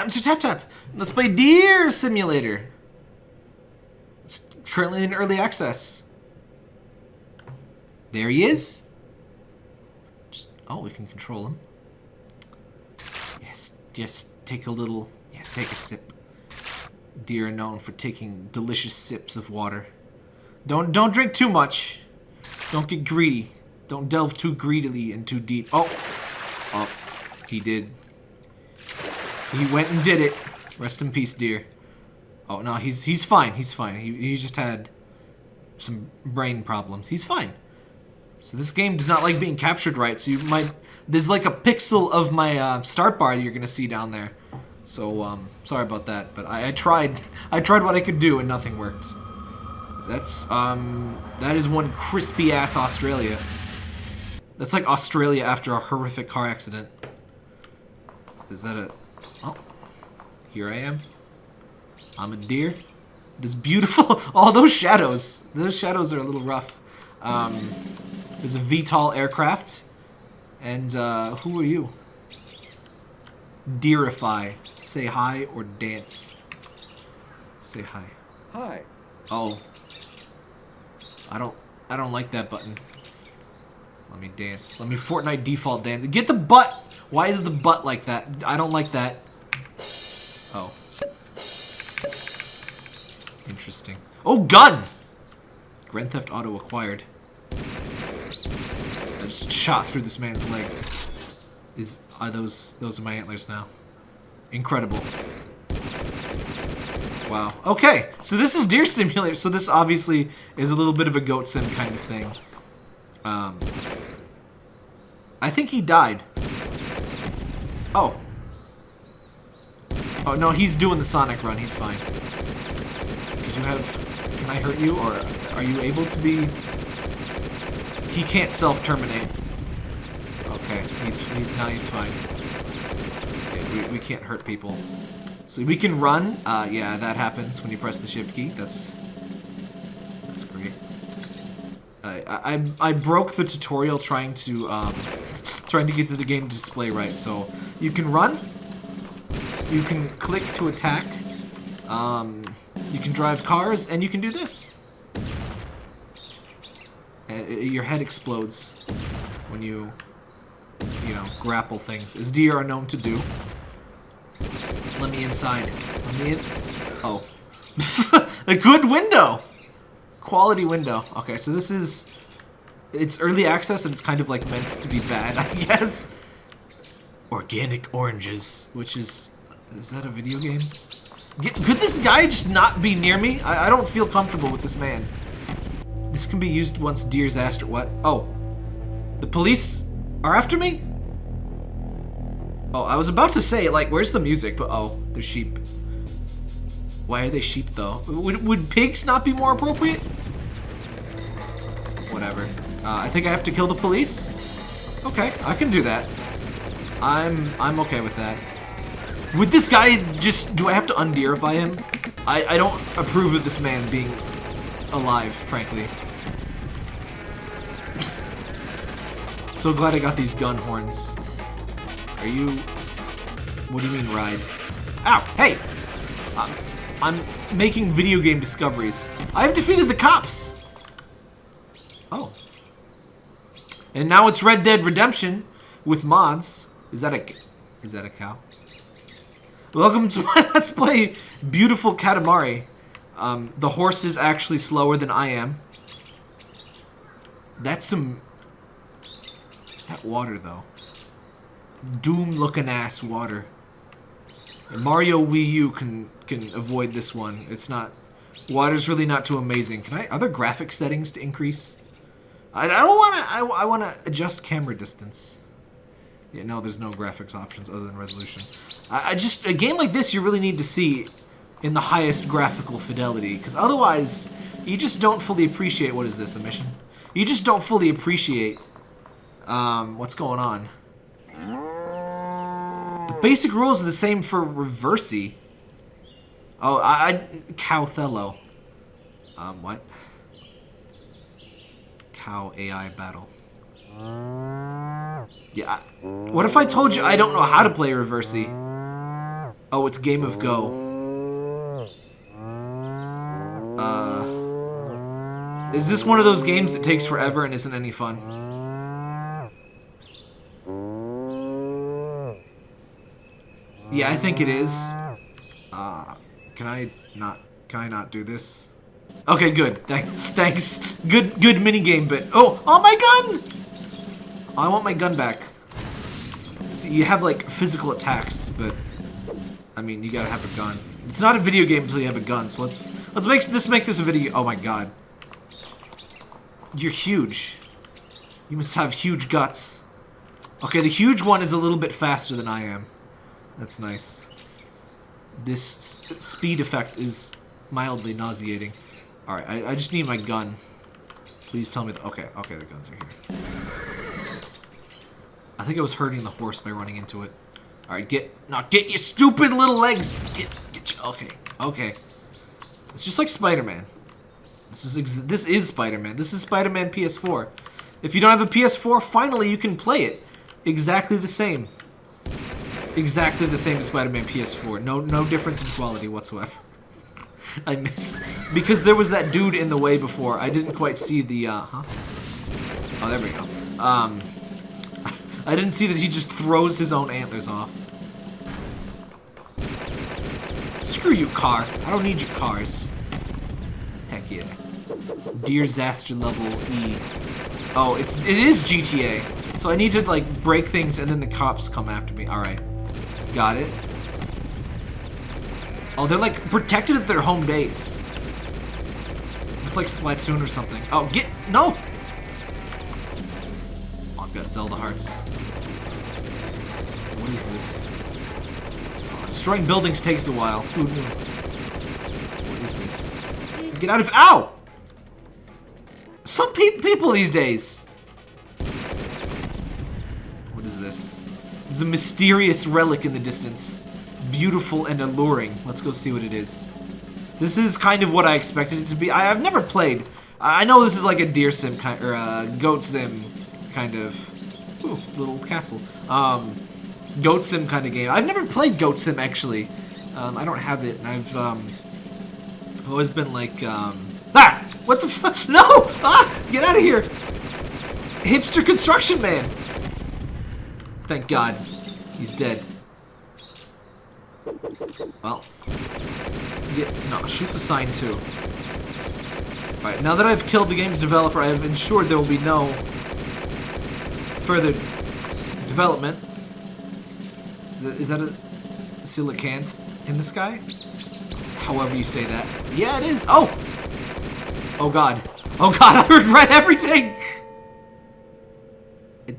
I'm Sir Tap Tap. Let's play Deer Simulator. It's currently in early access. There he is. Just, oh, we can control him. Yes, just take a little, yeah, take a sip. Deer are known for taking delicious sips of water. Don't, don't drink too much. Don't get greedy. Don't delve too greedily and too deep. Oh, oh, he did. He went and did it. Rest in peace, dear. Oh no, he's he's fine. He's fine. He he just had some brain problems. He's fine. So this game does not like being captured right. So you might there's like a pixel of my uh, start bar that you're gonna see down there. So um, sorry about that. But I, I tried I tried what I could do and nothing worked. That's um that is one crispy ass Australia. That's like Australia after a horrific car accident. Is that a Oh, here I am. I'm a deer. This beautiful, all those shadows. Those shadows are a little rough. Um, there's a VTOL aircraft. And uh, who are you? Deerify. Say hi or dance. Say hi. Hi. Oh. I don't I don't like that button. Let me dance. Let me Fortnite default dance. Get the butt! Why is the butt like that? I don't like that. Oh. Interesting. Oh, gun! Grand Theft Auto acquired. I just shot through this man's legs. Is are those those are my antlers now? Incredible. Wow. Okay, so this is Deer Simulator. So this obviously is a little bit of a goat sim kind of thing. Um, I think he died. Oh. Oh, no, he's doing the Sonic run. He's fine. Did you have... Can I hurt you, or are you able to be... He can't self-terminate. Okay, he's, he's, now he's fine. We, we can't hurt people. So we can run. Uh, yeah, that happens when you press the shift key. That's... That's great. I, I, I broke the tutorial trying to, um, trying to get the game display right. So, you can run, you can click to attack, um, you can drive cars, and you can do this. And your head explodes when you, you know, grapple things, as deer are known to do. Let me inside. Let me in. Oh. a good window! Quality window. Okay, so this is... It's early access and it's kind of like meant to be bad, I guess. Organic oranges, which is... Is that a video game? Get, could this guy just not be near me? I, I don't feel comfortable with this man. This can be used once deer's asked what? Oh. The police are after me? Oh, I was about to say, like, where's the music? But, oh, there's sheep. Why are they sheep, though? Would, would pigs not be more appropriate? Whatever. Uh, I think I have to kill the police? Okay, I can do that. I'm I'm okay with that. Would this guy just... Do I have to undeerify him? I, I don't approve of this man being alive, frankly. So glad I got these gun horns. Are you... What do you mean, ride? Ow! Hey! I'm, I'm making video game discoveries. I've defeated the cops! Oh. And now it's Red Dead Redemption with mods. Is that a... Is that a cow? Welcome to my Let's Play Beautiful Katamari. Um, the horse is actually slower than I am. That's some... That water, though. Doom-looking ass water. And Mario Wii U can can avoid this one. It's not... Water's really not too amazing. Can I... Other graphic settings to increase? I, I don't want to... I, I want to adjust camera distance. Yeah, no, there's no graphics options other than resolution. I, I just... A game like this, you really need to see in the highest graphical fidelity. Because otherwise, you just don't fully appreciate... What is this, a mission? You just don't fully appreciate um, what's going on. The basic rules are the same for Reversi. Oh, I... I Cowthello. Um, what? Cow AI battle. Yeah. What if I told you I don't know how to play Reversi? Oh, it's Game of Go. Uh, is this one of those games that takes forever and isn't any fun? Yeah, I think it is. Uh, can I not? Can I not do this? Okay, good. Th thanks. Good, good mini game, but oh, oh my gun! I want my gun back. See, you have like physical attacks, but I mean, you gotta have a gun. It's not a video game until you have a gun. So let's let's make this make this a video. Oh my god, you're huge. You must have huge guts. Okay, the huge one is a little bit faster than I am. That's nice. This speed effect is mildly nauseating. Alright, I, I just need my gun. Please tell me... okay, okay, the guns are here. I think I was hurting the horse by running into it. Alright, get... Now, get your stupid little legs! Get... get your, okay, okay. It's just like Spider-Man. This is this is Spider-Man. This is Spider-Man PS4. If you don't have a PS4, finally you can play it. Exactly the same exactly the same as Spider-Man PS4. No, no difference in quality whatsoever. I missed. Because there was that dude in the way before. I didn't quite see the, uh, huh? Oh, there we go. Um, I didn't see that he just throws his own antlers off. Screw you, car. I don't need your cars. Heck yeah. Dear Zaster level E. Oh, it's, it is GTA. So I need to, like, break things and then the cops come after me. Alright. Got it. Oh, they're like protected at their home base. It's like Splatoon or something. Oh, get no! Zelda hearts. What is this? Destroying buildings takes a while. What is this? Get out of- Ow! Some pe people these days. What is this? There's a mysterious relic in the distance. Beautiful and alluring. Let's go see what it is. This is kind of what I expected it to be. I, have never played. I know this is like a deer sim kind or a goat sim kind of ooh, little castle. Um, goat sim kind of game. I've never played goat sim actually. Um, I don't have it. And I've um, always been like um, ah, what the fuck? No! Ah, get out of here! Hipster construction man. Thank God. He's dead. Well. Yeah, no, shoot the sign too. Alright, now that I've killed the game's developer, I have ensured there will be no further development. Is that, a silicon in the sky? However you say that. Yeah, it is. Oh! Oh god. Oh god, I regret everything! It,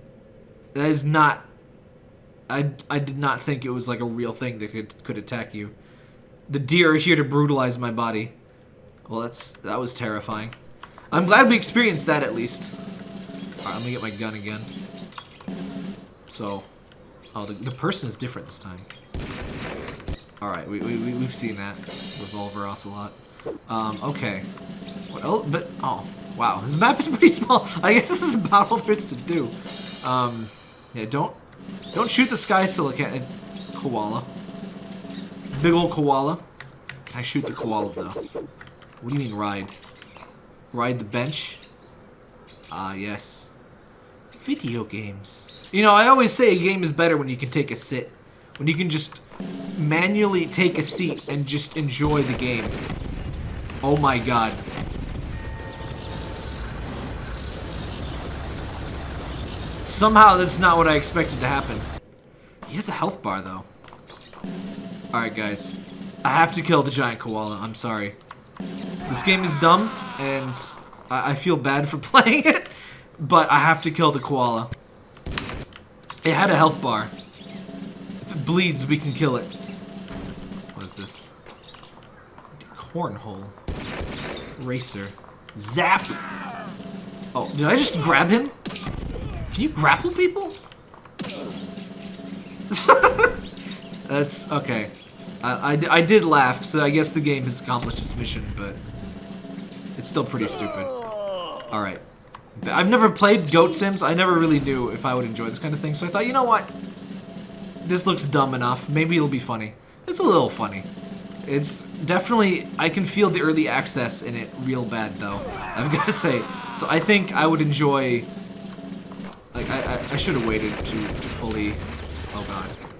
that is not I, I did not think it was like a real thing that could, could attack you. The deer are here to brutalize my body. Well, that's that was terrifying. I'm glad we experienced that at least. Alright, let me get my gun again. So, oh, the, the person is different this time. Alright, we, we, we've seen that with Revolver Ocelot. Um, okay. What else? But, oh, wow. This map is pretty small. I guess this is there is to do. Um, yeah, don't don't shoot the sky silicate koala. Big old koala. Can I shoot the koala though? What do you mean ride? Ride the bench? Ah, yes. Video games. You know, I always say a game is better when you can take a sit. When you can just manually take a seat and just enjoy the game. Oh my god. Somehow that's not what I expected to happen. He has a health bar, though. Alright, guys. I have to kill the giant koala. I'm sorry. This game is dumb, and I, I feel bad for playing it, but I have to kill the koala. It had a health bar. If it bleeds, we can kill it. What is this? Cornhole. Racer. Zap! Oh, did I just grab him? Can you grapple people? That's okay. I, I, I, did laugh, so I guess the game has accomplished its mission, but it's still pretty stupid. Alright. I've never played Goat Sims. I never really knew if I would enjoy this kind of thing, so I thought, you know what? This looks dumb enough. Maybe it'll be funny. It's a little funny. It's definitely, I can feel the early access in it real bad though. I've got to say. So I think I would enjoy, like I, I, I should have waited to, to fully, oh god.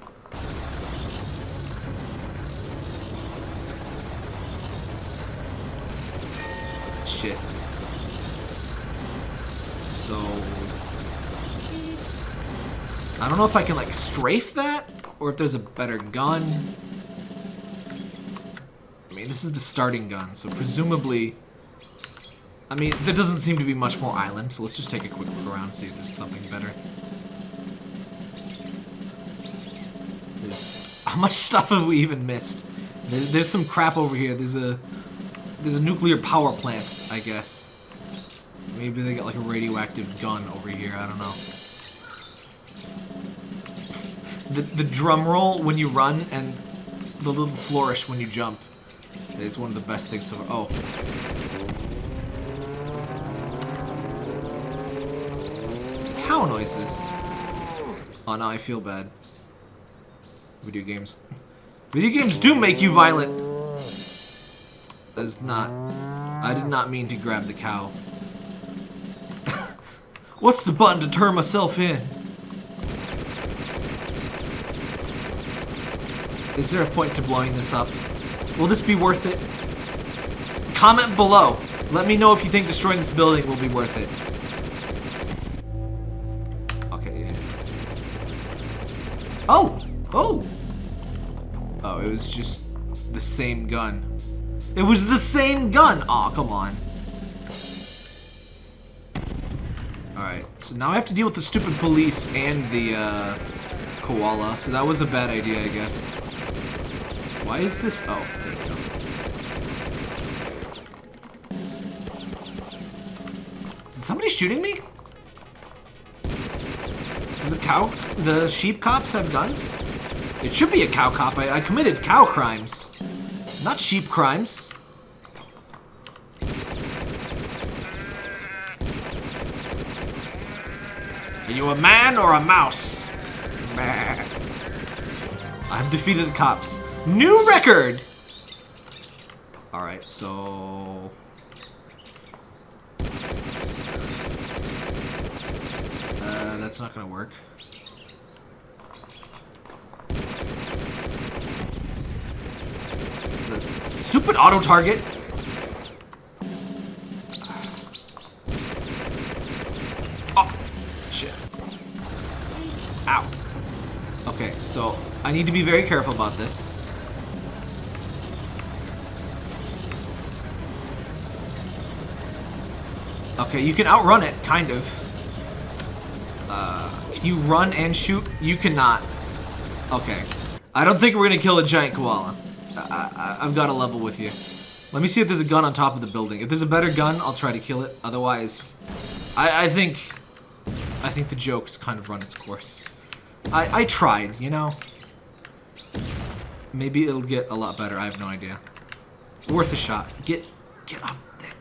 I don't know if I can like strafe that or if there's a better gun. I mean, this is the starting gun, so presumably... I mean, there doesn't seem to be much more island, so let's just take a quick look around and see if there's something better. There's... How much stuff have we even missed? There's, there's some crap over here. There's a... There's a nuclear power plant, I guess. Maybe they got like a radioactive gun over here, I don't know. The, the drum roll when you run and the little flourish when you jump is one of the best things to... Oh. Cow noises. Oh, now I feel bad. Video games. Video games do make you violent. That's not... I did not mean to grab the cow. What's the button to turn myself in? Is there a point to blowing this up? Will this be worth it? Comment below. Let me know if you think destroying this building will be worth it. Okay. Oh! Oh! Oh, it was just the same gun. It was the same gun! Aw, oh, come on. Alright, so now I have to deal with the stupid police and the, uh, koala. So that was a bad idea, I guess. Why is this? Oh. Is somebody shooting me? The cow, the sheep cops have guns? It should be a cow cop. I, I committed cow crimes, not sheep crimes. Are you a man or a mouse? I've defeated the cops. New record! Alright, so... Uh, that's not gonna work. Stupid auto-target! Oh, shit. Ow. Okay, so I need to be very careful about this. Okay, you can outrun it, kind of. Uh, you run and shoot? You cannot. Okay. I don't think we're gonna kill a giant koala. I, I, I've got a level with you. Let me see if there's a gun on top of the building. If there's a better gun, I'll try to kill it. Otherwise, I, I think... I think the joke's kind of run its course. I, I tried, you know? Maybe it'll get a lot better. I have no idea. Worth a shot. Get, get up. There.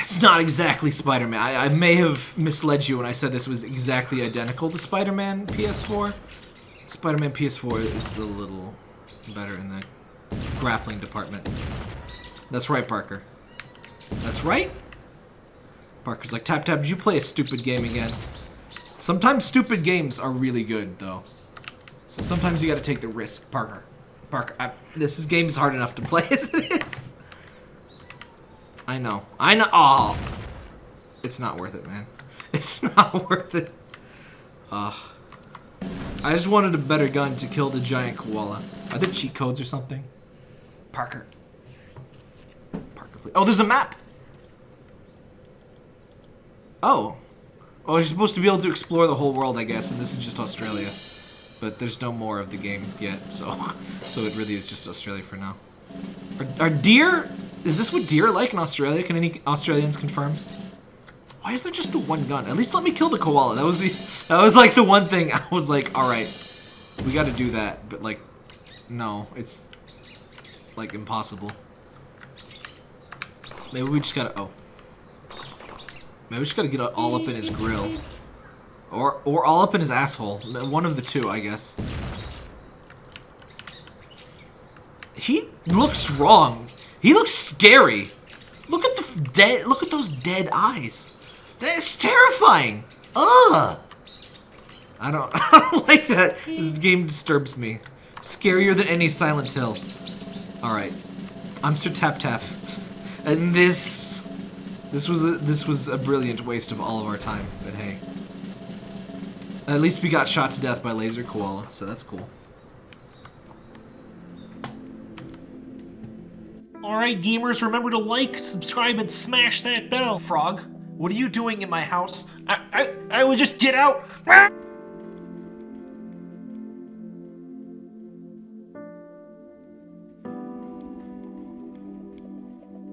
It's not exactly Spider-Man. I, I, may have misled you when I said this was exactly identical to Spider-Man PS4. Spider-Man PS4 is a little better in the grappling department. That's right, Parker. That's right. Parker's like, Tap Tap, did you play a stupid game again? Sometimes stupid games are really good, though. So sometimes you gotta take the risk, Parker. Parker, I, this is, game is hard enough to play as it is. I know. I know. Oh. It's not worth it, man. It's not worth it. Uh, I just wanted a better gun to kill the giant koala. Are there cheat codes or something? Parker. Parker, please. Oh, there's a map. Oh. Oh, you're supposed to be able to explore the whole world, I guess, and this is just Australia. But there's no more of the game yet, so so it really is just Australia for now. Are, are deer is this what deer are like in Australia? Can any Australians confirm? Why is there just the one gun? At least let me kill the koala. That was the that was like the one thing I was like, all right, we got to do that. But like, no, it's like impossible. Maybe we just gotta. Oh, maybe we just gotta get all up in his grill, or or all up in his asshole. One of the two, I guess. He looks wrong. He looks scary. Look at the dead. Look at those dead eyes. That's terrifying. Ugh. I don't. I don't like that. This game disturbs me. Scarier than any Silent Hill. All right. I'm Sir Tap Tap, and this. This was a, this was a brilliant waste of all of our time. But hey. At least we got shot to death by Laser Koala, so that's cool. Alright, gamers, remember to like, subscribe, and smash that bell. Frog, what are you doing in my house? I, I, I would just get out.